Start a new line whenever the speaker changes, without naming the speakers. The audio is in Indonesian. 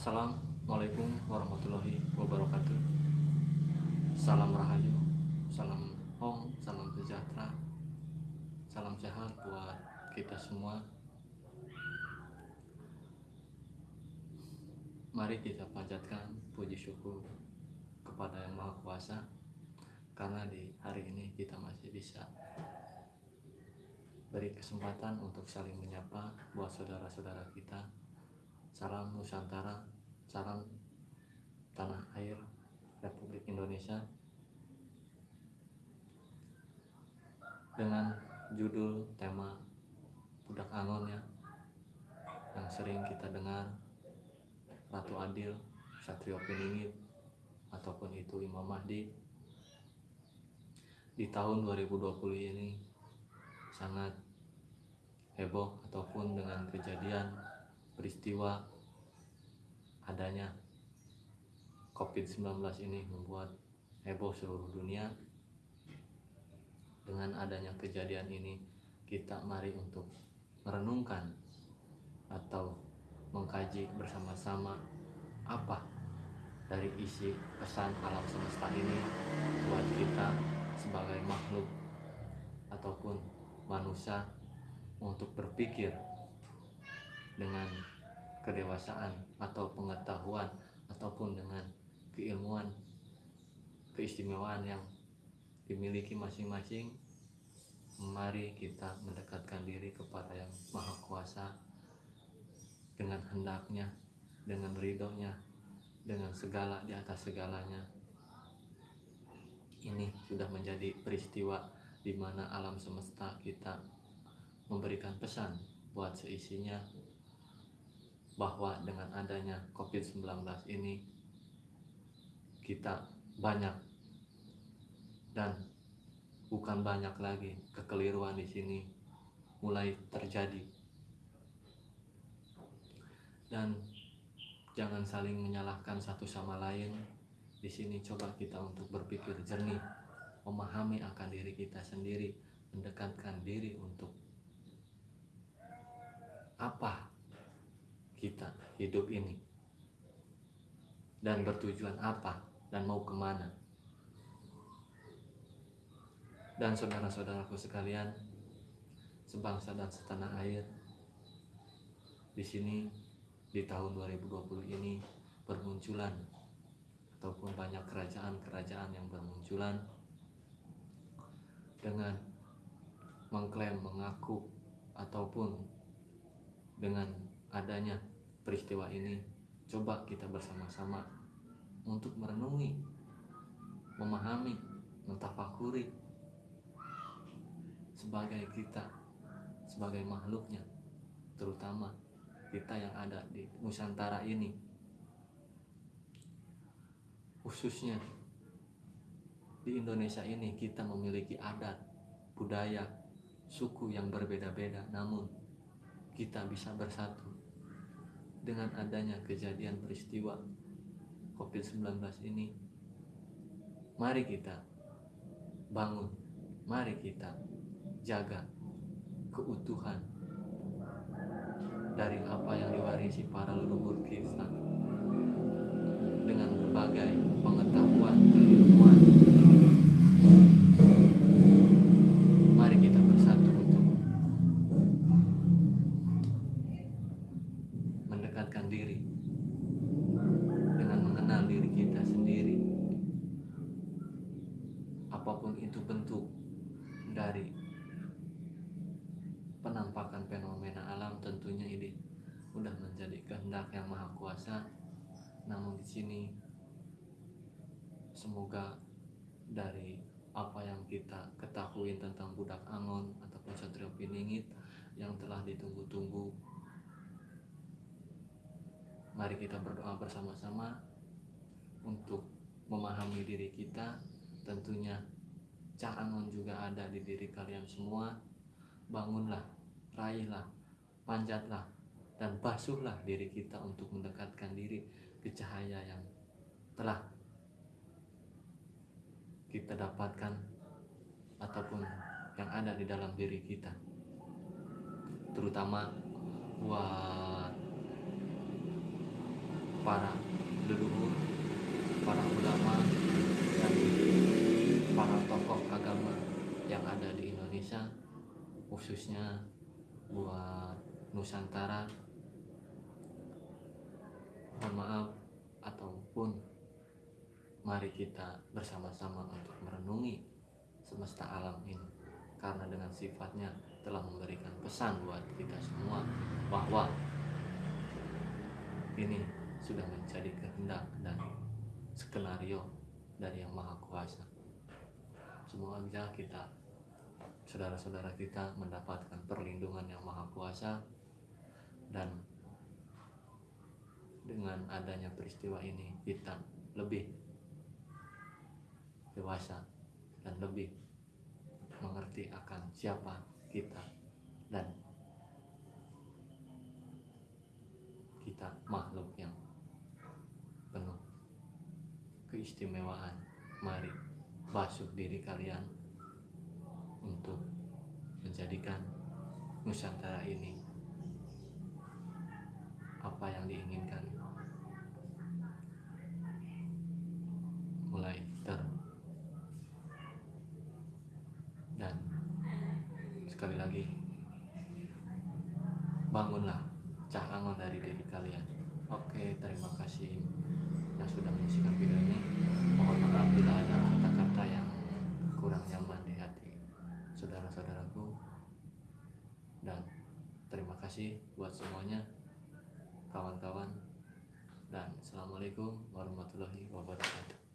Assalamualaikum warahmatullahi wabarakatuh Salam Rahayu Salam Om Salam sejahtera Salam sehat buat kita semua Mari kita panjatkan puji syukur kepada Yang Maha Kuasa karena di hari ini kita masih bisa beri kesempatan untuk saling menyapa buat saudara-saudara kita. Salam Nusantara, salam tanah air Republik Indonesia. Dengan judul tema Budak Angon ya yang sering kita dengar Ratu Adil, Satrio Peningit ataupun itu Imam Mahdi di tahun 2020 ini sangat heboh ataupun dengan kejadian peristiwa adanya COVID-19 ini membuat heboh seluruh dunia. Dengan adanya kejadian ini kita mari untuk merenungkan atau mengkaji bersama-sama apa dari isi pesan alam semesta ini buat kita sebagai makhluk ataupun manusia untuk berpikir dengan kedewasaan atau pengetahuan ataupun dengan keilmuan keistimewaan yang dimiliki masing-masing mari kita mendekatkan diri kepada yang maha kuasa dengan hendaknya dengan ridhonya dengan segala di atas segalanya. Ini sudah menjadi peristiwa di mana alam semesta kita memberikan pesan buat seisinya bahwa dengan adanya COVID-19 ini kita banyak dan bukan banyak lagi kekeliruan di sini mulai terjadi. Dan jangan saling menyalahkan satu sama lain. Di sini coba kita untuk berpikir jernih memahami akan diri kita sendiri mendekatkan diri untuk apa kita hidup ini. Dan bertujuan apa? Dan mau ke mana? Dan saudara-saudaraku sekalian sebangsa dan setanah air di sini di tahun 2020 ini bermunculan ataupun banyak kerajaan-kerajaan yang bermunculan dengan mengklaim mengaku ataupun dengan adanya peristiwa ini coba kita bersama-sama untuk merenungi memahami mentafakuri sebagai kita sebagai makhluknya terutama kita yang ada di Nusantara ini. Khususnya di Indonesia ini kita memiliki adat, budaya, suku yang berbeda-beda. Namun kita bisa bersatu dengan adanya kejadian peristiwa COVID-19 ini mari kita bangun mari kita jaga keutuhan dari apa yang diwarisi para leluhur kita dengan berbagai pengetahuan keilmuan mari kita bersatu untuk mendekatkan diri dengan mengenal diri kita sendiri apa pun itu bentuk dari penampakan fenomena alam tentunya ini sudah menjadi kehendak yang maha kuasa. Namun di sini semoga dari apa yang kita ketahui tentang budak angon ataupun satrio piningit yang telah ditunggu-tunggu mari kita berdoa bersama-sama untuk memahami diri kita tentunya Angon juga ada di diri kalian semua. Bangunlah raihlah panjatlah dan basuhlah diri kita untuk mendekatkan diri ke cahaya yang telah kita dapatkan ataupun yang ada di dalam diri kita. Terutama buat para leluhur para ulama dan para tokoh agama yang ada di Indonesia khususnya buat Nusantara. Mohon maaf ataupun mari kita bersama-sama untuk merenungi semesta alam ini karena dengan sifatnya telah memberikan pesan buat kita semua bahwa ini sudah menjadi kehendak dan skenario dari yang maha kuasa semoga kita saudara-saudara kita mendapatkan perlindungan yang maha kuasa dan dengan adanya peristiwa ini kita lebih dewasa dan lebih mengerti akan siapa kita dan kita makhluk yang penuh keistimewaan. Mari basuh diri kalian untuk menjadikan Nusantara ini apa yang diinginkan. Mulai ter dan sekali lagi bangunlah cahangon dari diri kalian. Oke terima kasih yang sudah menyaksikan video ini mohon maaf bila ada kata-kata yang kurang nyaman di hati saudara-saudaraku dan terima kasih buat semuanya kawan-kawan. Dan assalamualaikum warahmatullahi wabarakatuh